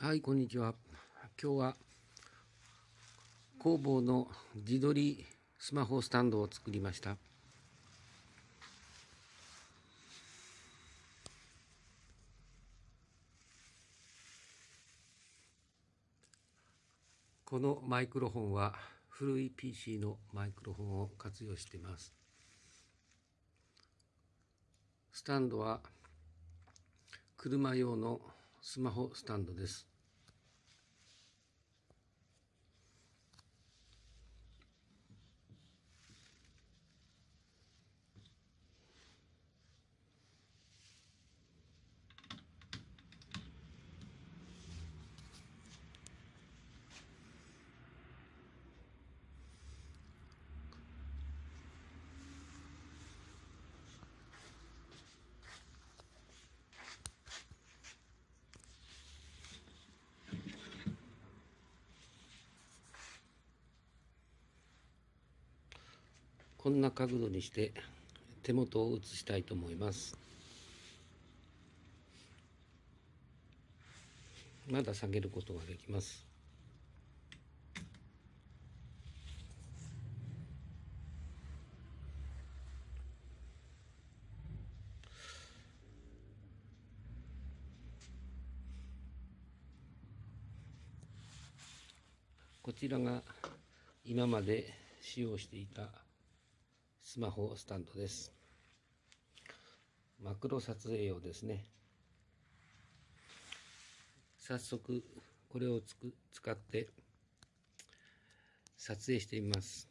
はい、こんにちは。今日は工房の自撮りスマホスタンドを作りました。このマイクロフォンは古い PC のマイクロフォンを活用しています。スタンドは車用のスマホスタンドです。こんな角度にして手元を写したいと思います。まだ下げることができます。こちらが今まで使用していたスマホスタンドです。マクロ撮影用ですね。早速これをつく使って撮影してみます。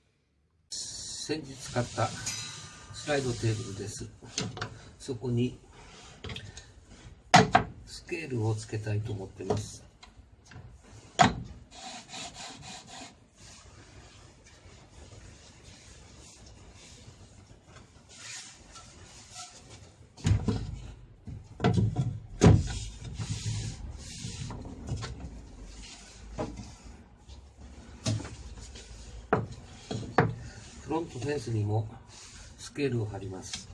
先日使ったスライドテーブルです。そこにスケールをつけたいと思ってます。フロントフェンスにもスケールを貼ります。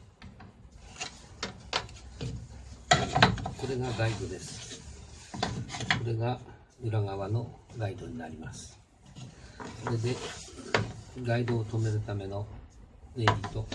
これがガイドです。これが裏側のガイドになります。これでガイドを止めるためのネジと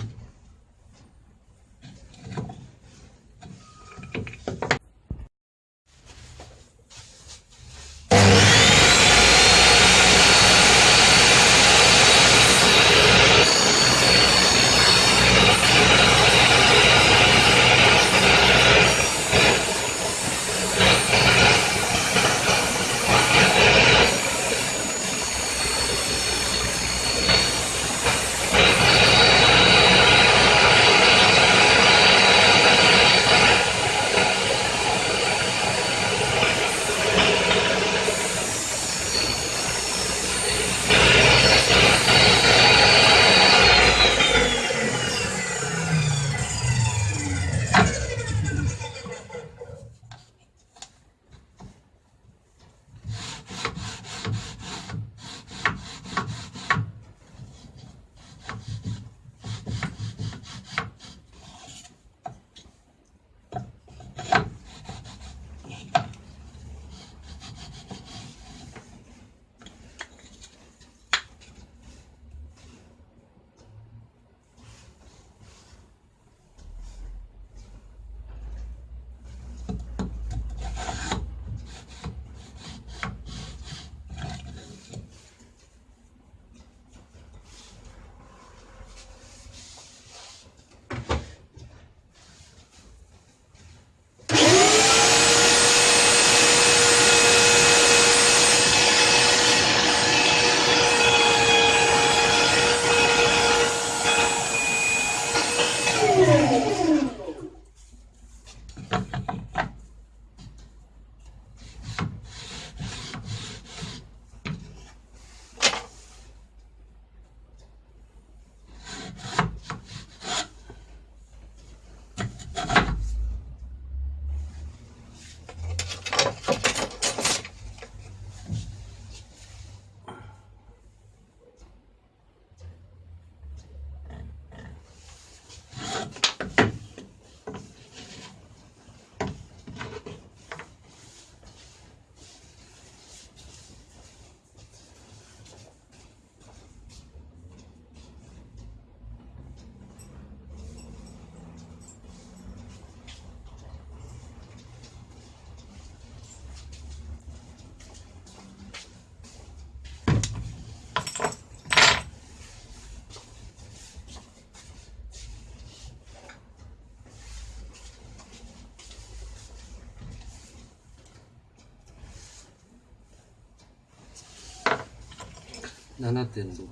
七点六。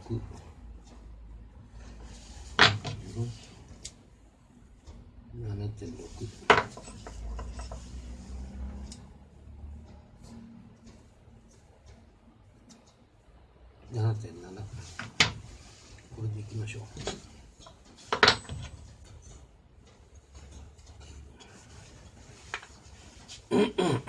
七点六。七点七。これでいきましょう。Mm-mm.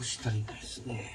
少し足りないですね。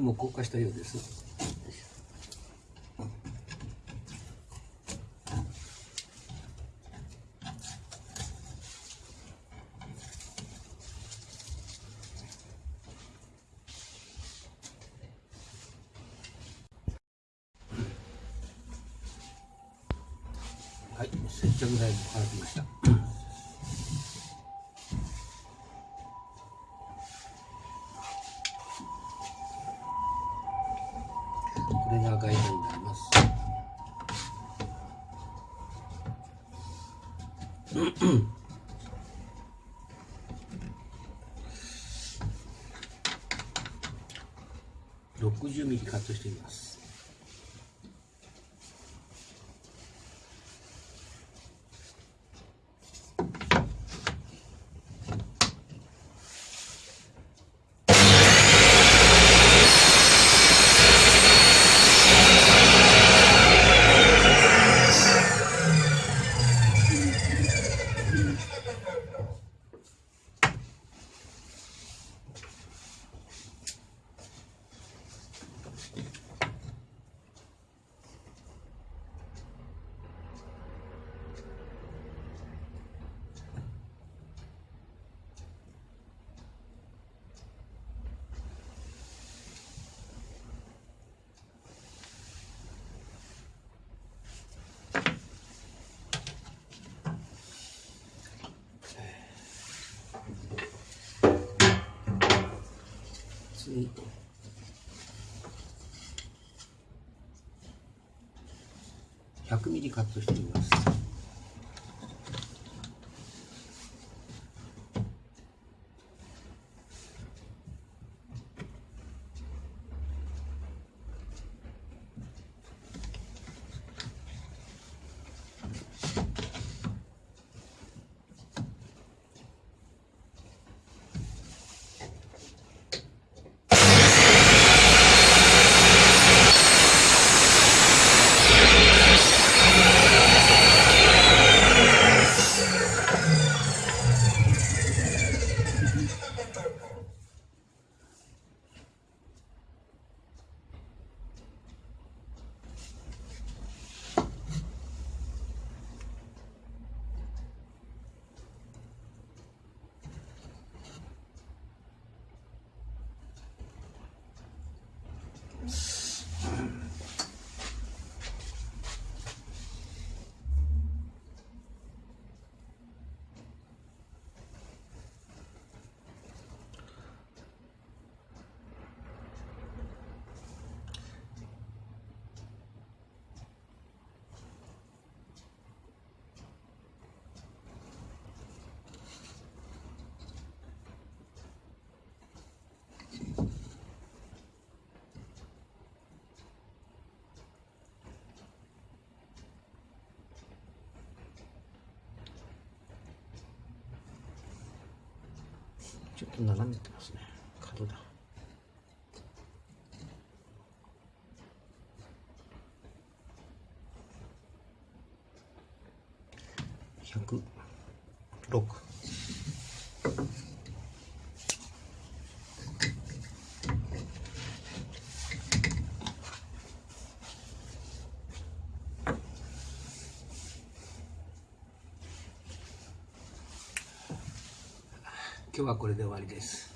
ルーも硬化したようです。はい接着剤も乾きました。60ミリカットしています。100ミリカットしてみます。ちょっと斜めてますね。角だ。106今日はこれで終わりです。